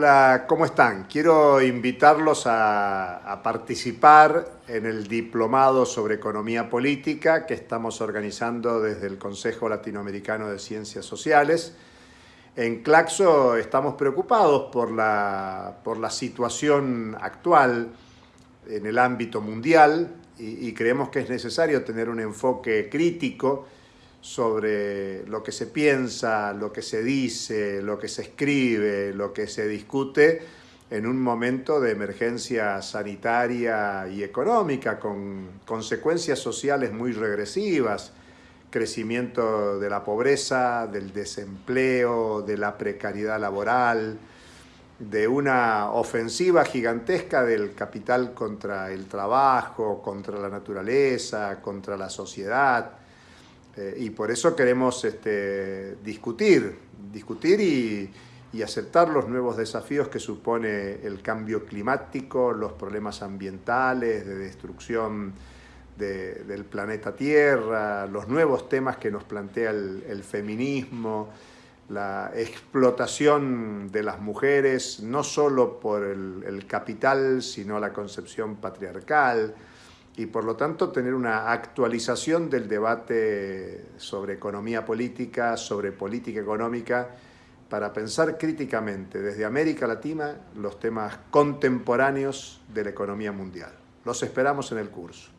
Hola, ¿cómo están? Quiero invitarlos a, participar en el diplomado sobre economía política que estamos organizando desde el Consejo Latinoamericano de Ciencias Sociales. En Claxo estamos preocupados por la, por la situación actual en el ámbito mundial y creemos que es necesario tener un enfoque crítico sobre lo que se piensa, lo que se dice, lo que se escribe, lo que se discute en un momento de emergencia sanitaria y económica con consecuencias sociales muy regresivas, crecimiento de la pobreza, del desempleo, de la precariedad laboral, de una ofensiva gigantesca del capital contra el trabajo, contra la naturaleza, contra la sociedad, eh, y por eso queremos este, discutir, discutir y, aceptar los nuevos desafíos que supone el cambio climático, los problemas ambientales, de destrucción de, del planeta Tierra, los nuevos temas que nos plantea el, el feminismo, la explotación de las mujeres, no solo por el, el capital, sino la concepción patriarcal, y por lo tanto tener una actualización del debate sobre economía política, sobre política económica, para pensar críticamente desde América Latina los temas contemporáneos de la economía mundial. Los esperamos en el curso.